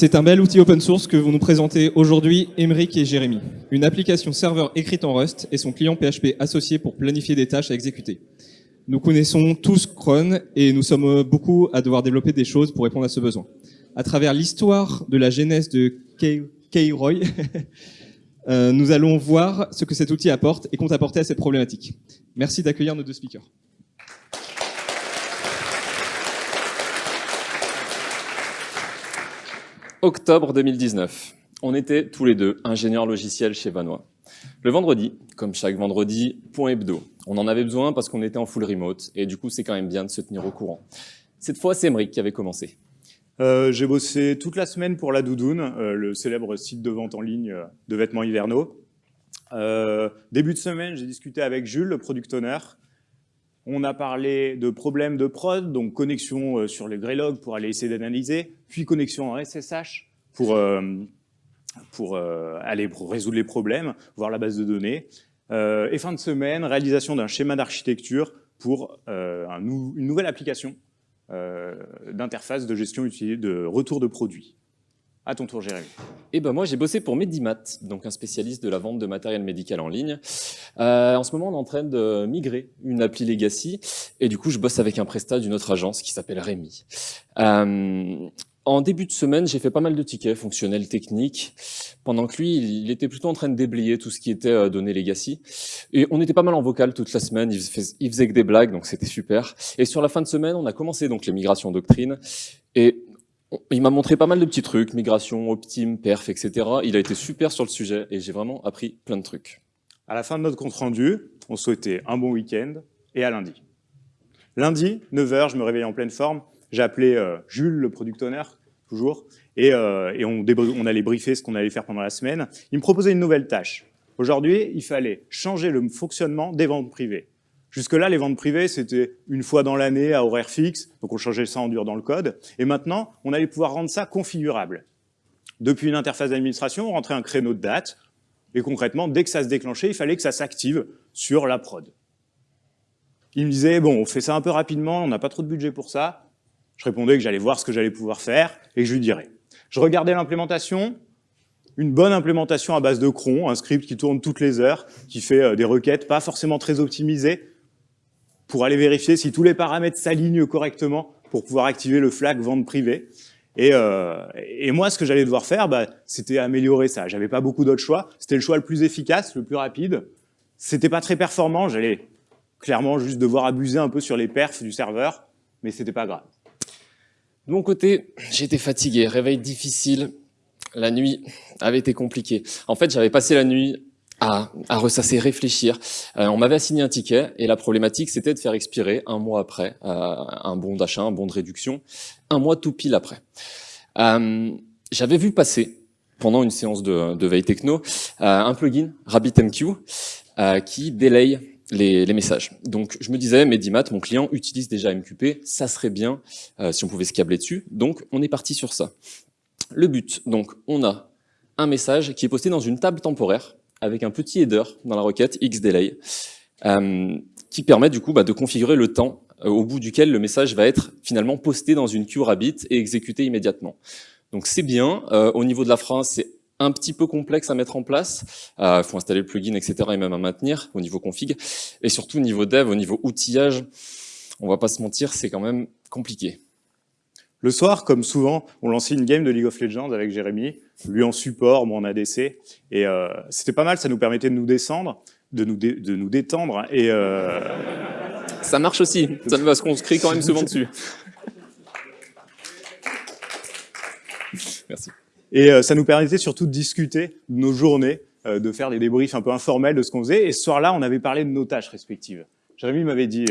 C'est un bel outil open source que vont nous présenter aujourd'hui Emeric et Jérémy. Une application serveur écrite en Rust et son client PHP associé pour planifier des tâches à exécuter. Nous connaissons tous Cron et nous sommes beaucoup à devoir développer des choses pour répondre à ce besoin. À travers l'histoire de la genèse de K-Roy, euh, nous allons voir ce que cet outil apporte et compte apporter à cette problématique. Merci d'accueillir nos deux speakers. Octobre 2019. On était tous les deux ingénieurs logiciels chez Vanois. Le vendredi, comme chaque vendredi, point hebdo. On en avait besoin parce qu'on était en full remote et du coup c'est quand même bien de se tenir au courant. Cette fois c'est Emric qui avait commencé. Euh, J'ai bossé toute la semaine pour La Doudoune, euh, le célèbre site de vente en ligne euh, de vêtements hivernaux. Début de semaine, j'ai discuté avec Jules, le product owner. On a parlé de problèmes de prod, donc connexion euh, sur les Greylog pour aller essayer d'analyser, puis connexion en SSH pour, euh, euh, aller résoudre les problèmes, voir la base de données. Et fin de semaine, réalisation d'un schéma d'architecture pour une nouvelle application d'interface de gestion de retour de produits. À ton tour, Jérémy. Et ben moi, j'ai bossé pour Medimat, donc un spécialiste de la vente de matériel médical en ligne. Euh, en ce moment, on est en train de migrer une appli legacy, et du coup, je bosse avec un prestat d'une autre agence qui s'appelle Rémi. Euh, en début de semaine, j'ai fait pas mal de tickets fonctionnels, techniques, pendant que lui, il était plutôt en train de déblayer tout ce qui était euh, données legacy. Et on était pas mal en vocal toute la semaine, il faisait, que des blagues, donc c'était super. Et sur la fin de semaine, on a commencé donc les migrations doctrine, et il m'a montré pas mal de petits trucs, migration, optime, perf, etc. Il a été super sur le sujet et j'ai vraiment appris plein de trucs. À la fin de notre compte rendu, on souhaitait un bon week-end et à lundi. Lundi, 9h, je me réveille en pleine forme. J'ai appelé euh, Jules, le product owner, toujours, et, euh, on, on allait briefer ce qu'on allait faire pendant la semaine. Il me proposait une nouvelle tâche. Aujourd'hui, il fallait changer le fonctionnement des ventes privées. Jusque-là, les ventes privées, c'était une fois dans l'année à horaire fixe, donc on changeait ça en dur dans le code. Et maintenant, on allait pouvoir rendre ça configurable. Depuis une interface d'administration, on rentrait un créneau de date, et concrètement, dès que ça se déclenchait, il fallait que ça s'active sur la prod. Il me disait, bon, on fait ça un peu rapidement, on n'a pas trop de budget pour ça. Je répondais que j'allais voir ce que j'allais pouvoir faire, et que je lui dirais. Je regardais l'implémentation, une bonne implémentation à base de cron, un script qui tourne toutes les heures, qui fait euh, des requêtes pas forcément très optimisées, pour aller vérifier si tous les paramètres s'alignent correctement pour pouvoir activer le flag vente privée. Et, euh, et moi, ce que j'allais devoir faire, bah, c'était améliorer ça. J'avais pas beaucoup d'autres choix. C'était le choix le plus efficace, le plus rapide. C'était pas très performant. J'allais clairement juste devoir abuser un peu sur les perfs du serveur, mais c'était pas grave. De mon côté, j'étais fatigué, réveil difficile. La nuit avait été compliquée. En fait, j'avais passé la nuit à, à ressasser, réfléchir. Euh, on m'avait assigné un ticket et la problématique c'était de faire expirer un mois après euh, un bon d'achat, un bon de réduction, un mois tout pile après. Euh, J'avais vu passer pendant une séance de, de veille techno euh, un plugin RabbitMQ euh, qui délaye les, les, messages. Donc je me disais, Medimat, mon client utilise déjà MQP, ça serait bien euh, si on pouvait se câbler dessus. Donc on est parti sur ça. Le but, donc on a un message qui est posté dans une table temporaire avec un petit header dans la requête xdelay euh, qui permet du coup bah, de configurer le temps euh, au bout duquel le message va être finalement posté dans une queue Rabbit et exécuté immédiatement. Donc c'est bien. Euh, au niveau de la phrase, c'est un petit peu complexe à mettre en place. Il euh, faut installer le plugin, etc. et même à maintenir au niveau config. Et surtout au niveau dev, au niveau outillage, on va pas se mentir, c'est quand même compliqué. Le soir, comme souvent, on lançait une game de League of Legends avec Jérémy, lui en support, moi en ADC, et euh, c'était pas mal, ça nous permettait de nous descendre, de nous, dé de nous détendre, et... Euh... Ça marche aussi, ça parce qu'on se crie quand même souvent dessus. Merci. Et euh, ça nous permettait surtout de discuter de nos journées, euh, de faire des débriefs un peu informels de ce qu'on faisait, et ce soir-là, on avait parlé de nos tâches respectives. Jérémy m'avait dit...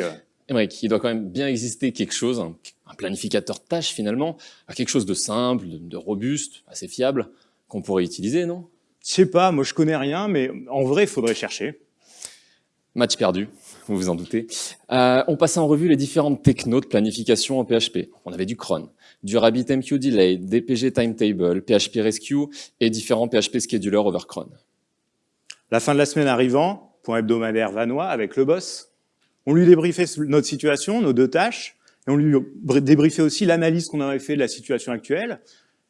Émeric, il doit quand même bien exister quelque chose, un, un planificateur de tâches finalement, quelque chose de simple, de, de robuste, assez fiable, qu'on pourrait utiliser, non? Je sais pas, moi je connais rien, mais en vrai, il faudrait chercher. Match perdu, vous vous en doutez. Euh, on passait en revue les différentes technos de planification en PHP. On avait du cron, du RabbitMQ Delay, DPG Timetable, PHP Rescue et différents PHP Scheduler over cron. La fin de la semaine arrivant, point hebdomadaire vanois avec le boss, on lui débriefait notre situation, nos deux tâches, et on lui débriefait aussi l'analyse qu'on avait fait de la situation actuelle.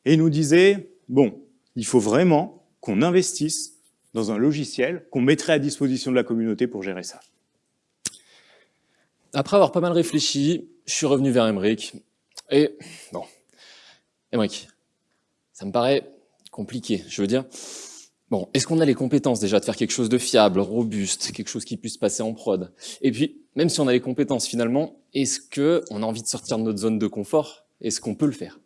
et il nous disait, bon, il faut vraiment qu'on investisse dans un logiciel qu'on mettrait à disposition de la communauté pour gérer ça. Après avoir pas mal réfléchi, je suis revenu vers Emmerich. Et bon, Emmerich, ça me paraît compliqué. Je veux dire, bon, est-ce qu'on a les compétences déjà de faire quelque chose de fiable, robuste, quelque chose qui puisse passer en prod? Et puis, même si on a les compétences finalement, est-ce qu'on a envie de sortir de notre zone de confort? Est-ce qu'on peut le faire?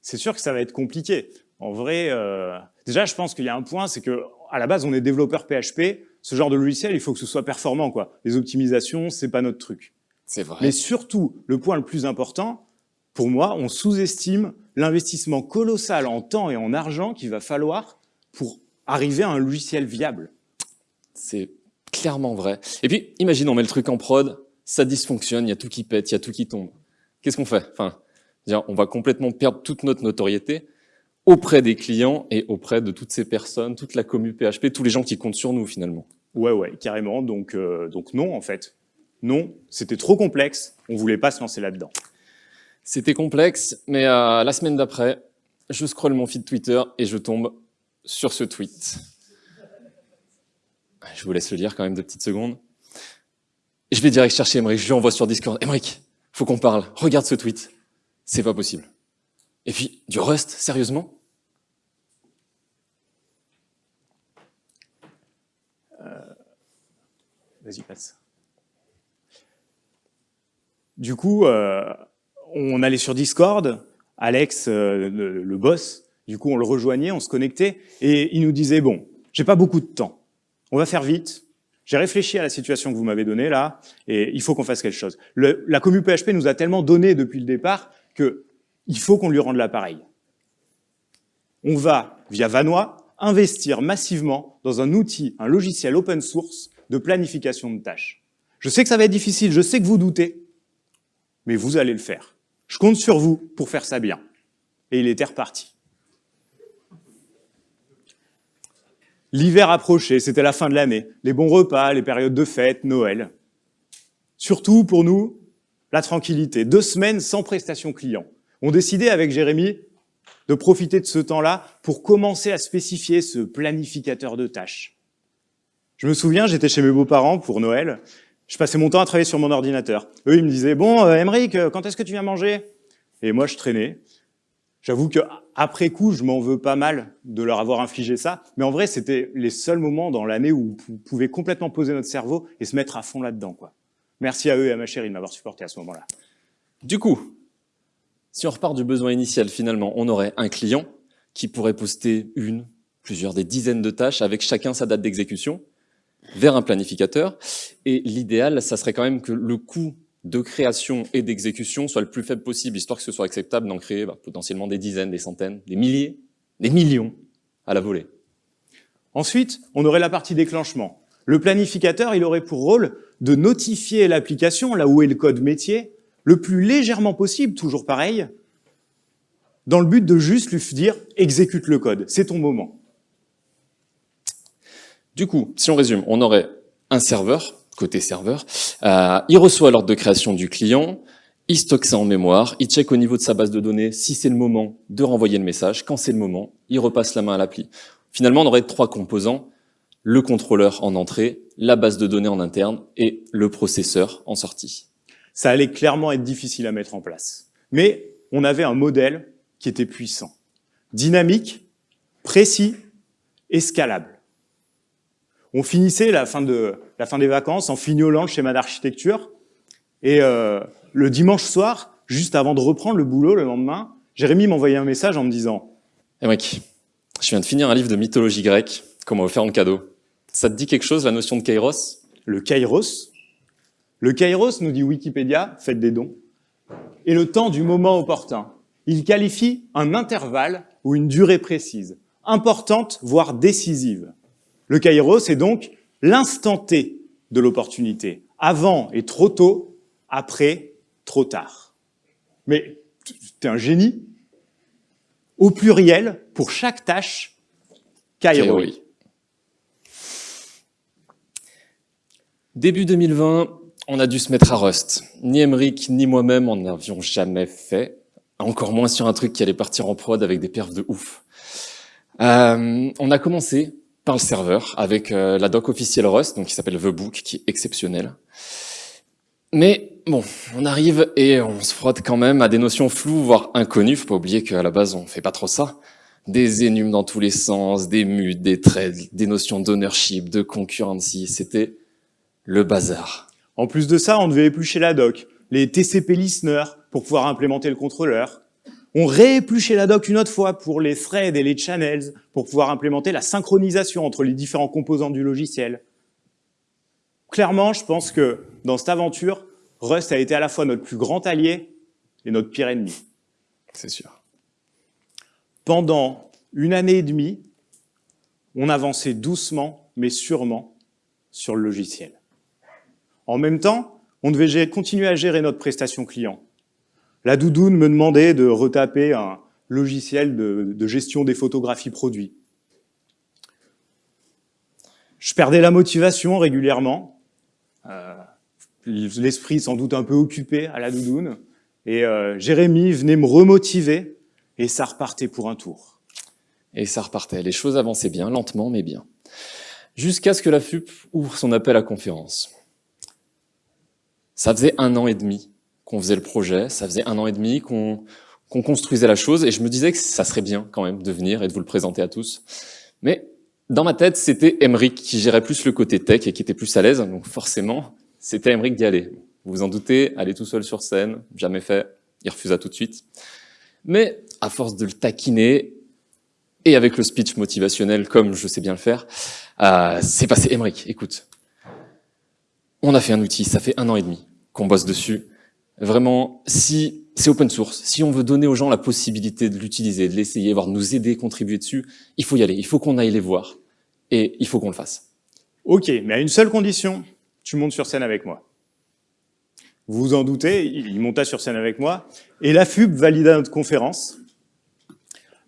C'est sûr que ça va être compliqué. En vrai, euh, déjà, je pense qu'il y a un point, c'est que à la base, on est développeur PHP. Ce genre de logiciel, il faut que ce soit performant. quoi. Les optimisations, c'est pas notre truc. C'est vrai. Mais surtout, le point le plus important, pour moi, on sous-estime l'investissement colossal en temps et en argent qu'il va falloir pour arriver à un logiciel viable. C'est clairement vrai. Et puis, imagine, on met le truc en prod, ça dysfonctionne, il y a tout qui pète, il y a tout qui tombe. Qu'est-ce qu'on fait? Enfin, on va complètement perdre toute notre notoriété auprès des clients et auprès de toutes ces personnes, toute la commu PHP, tous les gens qui comptent sur nous finalement. Ouais, ouais, carrément. Donc, euh, donc non, en fait. Non, c'était trop complexe. On voulait pas se lancer là-dedans. C'était complexe, mais euh, la semaine d'après, je scrolle mon feed Twitter et je tombe sur ce tweet. Je vous laisse le lire quand même deux petites secondes. Je vais direct chercher Emmerich, je lui envoie sur Discord. Emmerich, faut qu'on parle. Regarde ce tweet. C'est pas possible. Et puis, du Rust, sérieusement? Euh... Vas-y, passe. Du coup, euh, on allait sur Discord, Alex, euh, le, le, boss, du coup on le rejoignait, on se connectait, et il nous disait, bon, j'ai pas beaucoup de temps, on va faire vite, j'ai réfléchi à la situation que vous m'avez donnée là, et il faut qu'on fasse quelque chose. La commu PHP nous a tellement donné depuis le départ que il faut qu'on lui rende l'appareil. On va, via Vanois, investir massivement dans un outil, un logiciel open source de planification de tâches. Je sais que ça va être difficile, je sais que vous doutez, mais vous allez le faire. Je compte sur vous pour faire ça bien. Et il était reparti. L'hiver approchait, c'était la fin de l'année, les bons repas, les périodes de fête, Noël. Surtout pour nous, la tranquillité. Deux semaines sans prestation client. On décidait avec Jérémy de profiter de ce temps-là pour commencer à spécifier ce planificateur de tâches. Je me souviens, j'étais chez mes beaux-parents pour Noël, je passais mon temps à travailler sur mon ordinateur. Eux, ils me disaient, bon, euh, euh quand est-ce que tu viens manger? Et moi, je traînais. J'avoue que après coup, je m'en veux pas mal de leur avoir infligé ça, mais en vrai, c'était les seuls moments dans l'année où on pouvait complètement poser notre cerveau et se mettre à fond là-dedans. quoi. Merci à eux et à ma chérie de m'avoir supporté à ce moment-là. Du coup, si on repart du besoin initial, finalement, on aurait un client qui pourrait poster une, plusieurs, des dizaines de tâches avec chacun sa date d'exécution vers un planificateur. Et l'idéal, ça serait quand même que le coût de création et d'exécution soit le plus faible possible, histoire que ce soit acceptable d'en créer bah, potentiellement des dizaines, des centaines, des milliers, des millions à la volée. Ensuite, on aurait la partie déclenchement. Le planificateur, il aurait pour rôle de notifier l'application, là où est le code métier, le plus légèrement possible, toujours pareil, dans le but de juste lui dire « exécute le code, c'est ton moment ». Du coup, si on résume, on aurait un serveur, côté serveur, euh, il reçoit l'ordre de création du client, il stocke ça en mémoire, il check au niveau de sa base de données si c'est le moment de renvoyer le message, quand c'est le moment, il repasse la main à l'appli. Finalement, on aurait trois composants, le contrôleur en entrée, la base de données en interne et le processeur en sortie. Ça allait clairement être difficile à mettre en place. Mais on avait un modèle qui était puissant, dynamique, précis et scalable. On finissait la fin, des vacances en fignolant le schéma d'architecture. Et euh, le dimanche soir, juste avant de reprendre le boulot le lendemain, Jérémy m'envoyait un message en me disant hey mec, je viens de finir un livre de mythologie grecque qu'on m'a offert en cadeau. Ça te dit quelque chose, la notion de kairos? Le kairos? Le kairos, nous dit Wikipédia, faites des dons, est le temps du moment opportun. Il qualifie un intervalle ou une durée précise, importante, voire décisive. Le kairos, c'est donc l'instant T de l'opportunité. Avant et trop tôt, après, trop tard. Mais tu es un génie. Au pluriel, pour chaque tâche, kairos. Début 2020, on a dû se mettre à Rust. Ni Emmerich, ni moi-même en avions jamais fait. encore moins sur un truc qui allait partir en prod avec des perfs de ouf. Euh, on a commencé par le serveur avec euh, la doc officielle Rust, donc qui s'appelle The Book, qui est exceptionnelle. Mais bon, on arrive et on se frotte quand même à des notions floues, voire inconnues. Faut pas oublier qu'à la base, on fait pas trop ça. Des énumes dans tous les sens, des mutes, des trades, des notions d'ownership, de concurrency. C'était le bazar. En plus de ça, on devait éplucher la doc, les TCP listeners pour pouvoir implémenter le contrôleur. On réépluchait la doc une autre fois pour les threads et les channels pour pouvoir implémenter la synchronisation entre les différents composants du logiciel. Clairement, je pense que dans cette aventure, Rust a été à la fois notre plus grand allié et notre pire ennemi. C'est sûr. Pendant une année et demie, on avançait doucement, mais sûrement, sur le logiciel. En même temps, on devait continuer à gérer notre prestation client. La doudoune me demandait de retaper un logiciel de, gestion des photographies produits. Je perdais la motivation régulièrement, euh, l'esprit sans doute un peu occupé à la doudoune, et euh, Jérémy venait me remotiver, et ça repartait pour un tour. Et ça repartait, les choses avançaient bien, lentement mais bien. Jusqu'à ce que la FUP ouvre son appel à conférence. Ça faisait un an et demi qu'on faisait le projet, ça faisait un an et demi qu'on construisait la chose, et je me disais que ça serait bien quand même de venir et de vous le présenter à tous. Mais dans ma tête, c'était Emric qui gérait plus le côté tech et qui était plus à l'aise, donc forcément, c'était Emric d'y aller. Vous vous en doutez, aller tout seul sur scène, jamais fait, il refusa tout de suite. Mais à force de le taquiner, et avec le speech motivationnel comme je sais bien le faire, euh, c'est passé Emric, écoute, on a fait un outil, ça fait un an et demi qu'on bosse dessus. Vraiment, si c'est open source, si on veut donner aux gens la possibilité de l'utiliser, de l'essayer, voire nous aider, contribuer dessus, il faut y aller, il faut qu'on aille les voir. Et il faut qu'on le fasse. Ok, mais à une seule condition, tu montes sur scène avec moi. Vous vous en doutez, il monta sur scène avec moi, et la FUB valida notre conférence.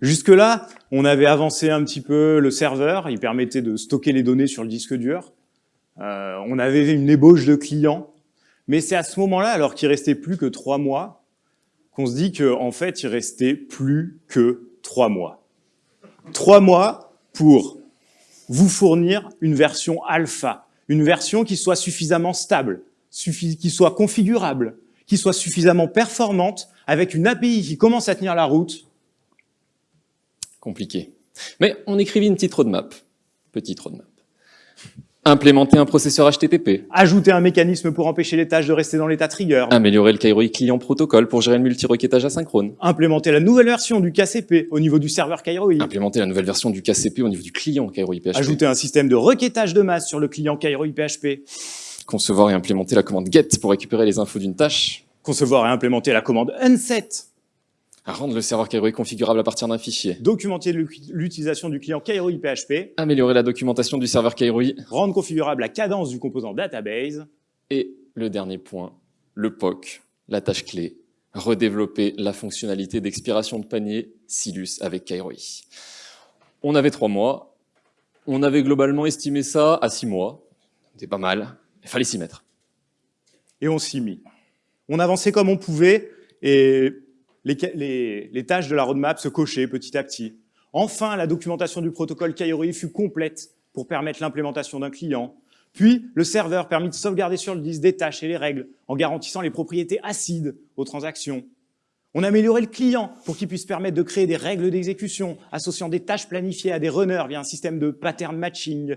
Jusque-là, on avait avancé un petit peu le serveur, il permettait de stocker les données sur le disque dur. Euh, on avait une ébauche de clients, mais c'est à ce moment-là, alors qu'il restait plus que trois mois, qu'on se dit qu'en en fait, il restait plus que trois mois. Trois mois pour vous fournir une version alpha, une version qui soit suffisamment stable, qui soit configurable, qui soit suffisamment performante, avec une API qui commence à tenir la route. Compliqué. Mais on écrivit une petite roadmap. Petite roadmap. Implémenter un processeur HTTP. Ajouter un mécanisme pour empêcher les tâches de rester dans l'état trigger. Améliorer le Kairoi client protocole pour gérer le multi-requêtage asynchrone. Implémenter la nouvelle version du KCP au niveau du serveur Kairoi. Implémenter la nouvelle version du KCP au niveau du client Kairoi PHP. Ajouter un système de requêtage de masse sur le client Kairoi PHP. Concevoir et implémenter la commande GET pour récupérer les infos d'une tâche. Concevoir et implémenter la commande UNSET à rendre le serveur Kairoi configurable à partir d'un fichier. Documenter l'utilisation du client Kairoi PHP. Améliorer la documentation du serveur Kairoi. Rendre configurable la cadence du composant database. Et le dernier point, le POC, la tâche clé, redévelopper la fonctionnalité d'expiration de panier Silus avec Kairoi. On avait trois mois, on avait globalement estimé ça à six mois, c'était pas mal, il fallait s'y mettre. Et on s'y mit. On avançait comme on pouvait, et les, tâches de la roadmap se cochaient petit à petit. Enfin, la documentation du protocole Kairoi fut complète pour permettre l'implémentation d'un client. Puis, le serveur permit de sauvegarder sur le disque des tâches et les règles en garantissant les propriétés acides aux transactions. On a le client pour qu'il puisse permettre de créer des règles d'exécution associant des tâches planifiées à des runners via un système de pattern matching.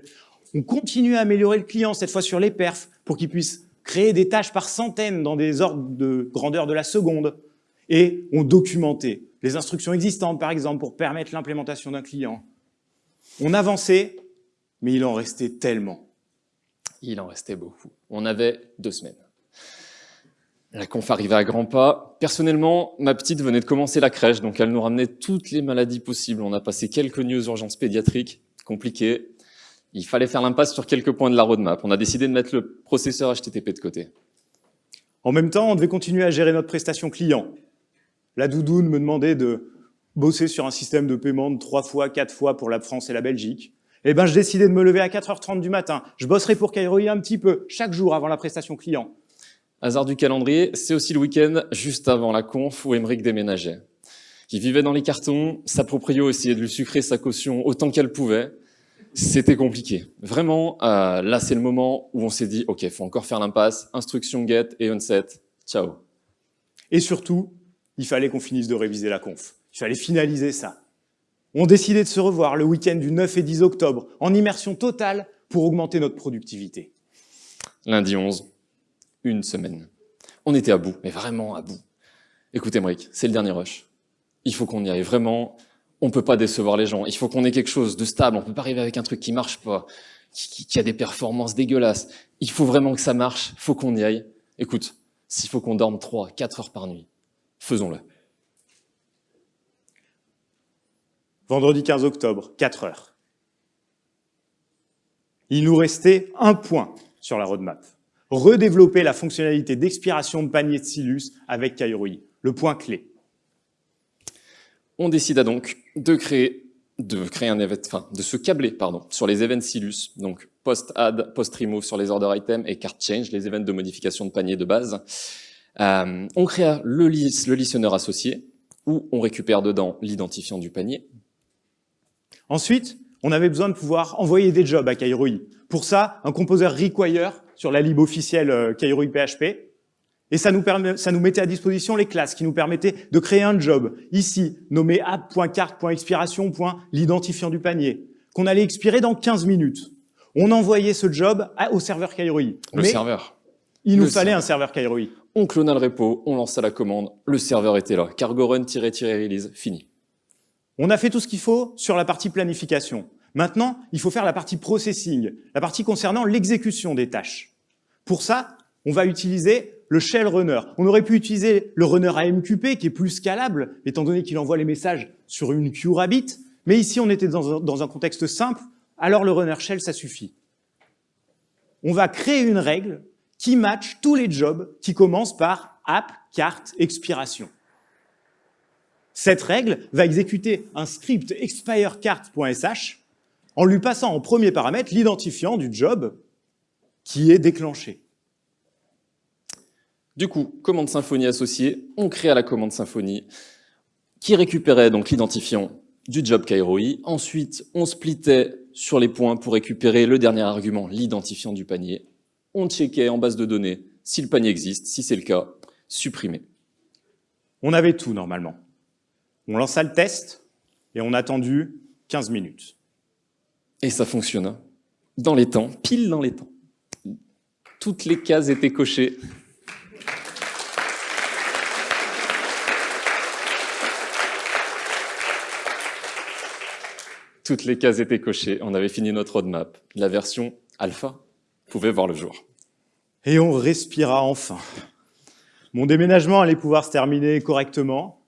On continue à améliorer le client, cette fois sur les perfs, pour qu'il puisse créer des tâches par centaines dans des ordres de grandeur de la seconde et on documentait les instructions existantes, par exemple, pour permettre l'implémentation d'un client. On avançait, mais il en restait tellement. Il en restait beaucoup. On avait deux semaines. La conf arrivait à grands pas. Personnellement, ma petite venait de commencer la crèche, donc elle nous ramenait toutes les maladies possibles. On a passé quelques nuits aux urgences pédiatriques, compliquées. Il fallait faire l'impasse sur quelques points de la roadmap. On a décidé de mettre le processeur HTTP de côté. En même temps, on devait continuer à gérer notre prestation client. La doudoune me demandait de bosser sur un système de paiement de trois fois, quatre fois pour la France et la Belgique. Eh ben, je décidais de me lever à 4h30 du matin. Je bosserai pour Kairoï un petit peu, chaque jour avant la prestation client. Hasard du calendrier, c'est aussi le week-end juste avant la conf où Emeric déménageait. Il vivait dans les cartons, sa proprio essayait de lui sucrer sa caution autant qu'elle pouvait. C'était compliqué. Vraiment, euh, là c'est le moment où on s'est dit, ok, faut encore faire l'impasse, instruction get et onset, ciao. Et surtout, il fallait qu'on finisse de réviser la conf. Il fallait finaliser ça. On décidait de se revoir le week-end du 9 et 10 octobre, en immersion totale pour augmenter notre productivité. Lundi 11, une semaine. On était à bout, mais vraiment à bout. Écoutez, Mric, c'est le dernier rush. Il faut qu'on y aille, vraiment. On peut pas décevoir les gens. Il faut qu'on ait quelque chose de stable. On peut pas arriver avec un truc qui marche pas, qui, qui a des performances dégueulasses. Il faut vraiment que ça marche. Il faut qu'on y aille. Écoute, s'il faut qu'on dorme 3, 4 heures par nuit, faisons-le. Vendredi 15 octobre, 4 heures. Il nous restait un point sur la roadmap. Redévelopper la fonctionnalité d'expiration de panier de Silus avec Kairoi, le point clé. On décida donc de créer, de créer un event, enfin, de se câbler, pardon, sur les events Silus, donc post-add, post-remove sur les order items et card change, les events de modification de panier de base. Euh, on créa le, lis, le listener associé, où on récupère dedans l'identifiant du panier. Ensuite, on avait besoin de pouvoir envoyer des jobs à Kairoi. Pour ça, un composeur require sur la lib officielle euh, Kairoi PHP. Et ça nous, permet, ça nous mettait à disposition les classes qui nous permettaient de créer un job, ici, nommé app.carte.expiration. l'identifiant du panier, qu'on allait expirer dans 15 minutes. On envoyait ce job au serveur Kairoi. Le Mais serveur. il nous le fallait serveur. un serveur Kairoi. On clona le repo, on lança la commande, le serveur était là. Cargo run-release, fini. On a fait tout ce qu'il faut sur la partie planification. Maintenant, il faut faire la partie processing, la partie concernant l'exécution des tâches. Pour ça, on va utiliser le shell runner. On aurait pu utiliser le runner AMQP qui est plus scalable, étant donné qu'il envoie les messages sur une queue Rabbit. Mais ici, on était dans un, dans un contexte simple, alors le runner shell, ça suffit. On va créer une règle qui match tous les jobs qui commencent par app, carte, expiration. Cette règle va exécuter un script expirecart.sh en lui passant en premier paramètre l'identifiant du job qui est déclenché. Du coup, commande Symfony associée, on créa la commande Symfony qui récupérait donc l'identifiant du job Kairoi. Ensuite, on splittait sur les points pour récupérer le dernier argument, l'identifiant du panier. On checkait en base de données si le panier existe, si c'est le cas, supprimer. On avait tout normalement. On lança le test et on a attendu 15 minutes. Et ça fonctionna. Dans les temps, pile dans les temps. Toutes les cases étaient cochées. Toutes les cases étaient cochées. On avait fini notre roadmap. La version alpha pouvait voir le jour. Et on respira enfin. Mon déménagement allait pouvoir se terminer correctement.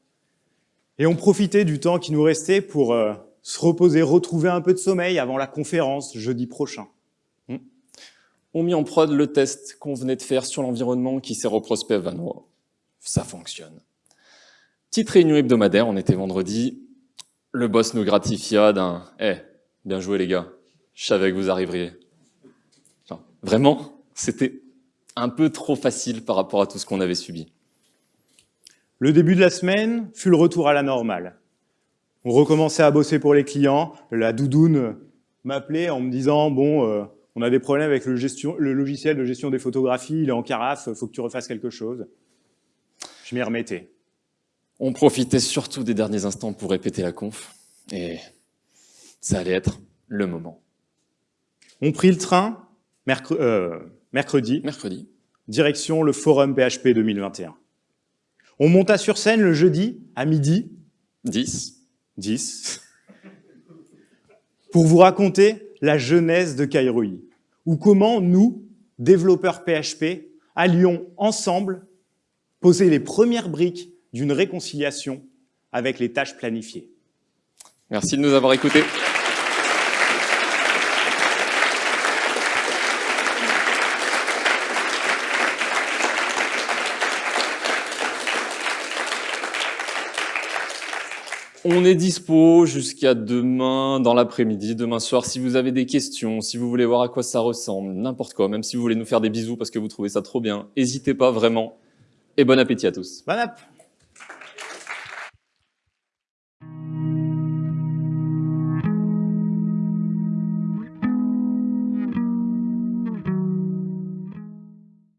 Et on profitait du temps qui nous restait pour euh, se reposer, retrouver un peu de sommeil avant la conférence jeudi prochain. On mit en prod le test qu'on venait de faire sur l'environnement qui sert au prospect Vanois. Ça fonctionne. Petite réunion hebdomadaire, on était vendredi. Le boss nous gratifia d'un « Eh, bien joué les gars, je savais que vous arriveriez. » Vraiment, c'était un peu trop facile par rapport à tout ce qu'on avait subi. Le début de la semaine fut le retour à la normale. On recommençait à bosser pour les clients. La doudoune m'appelait en me disant « Bon, euh, on a des problèmes avec le, gestion, le logiciel de gestion des photographies, il est en carafe, faut que tu refasses quelque chose. » Je m'y remettais. On profitait surtout des derniers instants pour répéter la conf. Et ça allait être le moment. On prit le train mercre- euh, mercredi, Mercredi, direction le forum PHP 2021. On monta sur scène le jeudi à midi 10. 10 pour vous raconter la genèse de Kairoi ou comment nous, développeurs PHP, allions ensemble poser les premières briques d'une réconciliation avec les tâches planifiées. Merci de nous avoir écoutés. On est dispo jusqu'à demain dans l'après-midi, demain soir. Si vous avez des questions, si vous voulez voir à quoi ça ressemble, n'importe quoi, même si vous voulez nous faire des bisous parce que vous trouvez ça trop bien, n'hésitez pas vraiment. Et bon appétit à tous. Bon app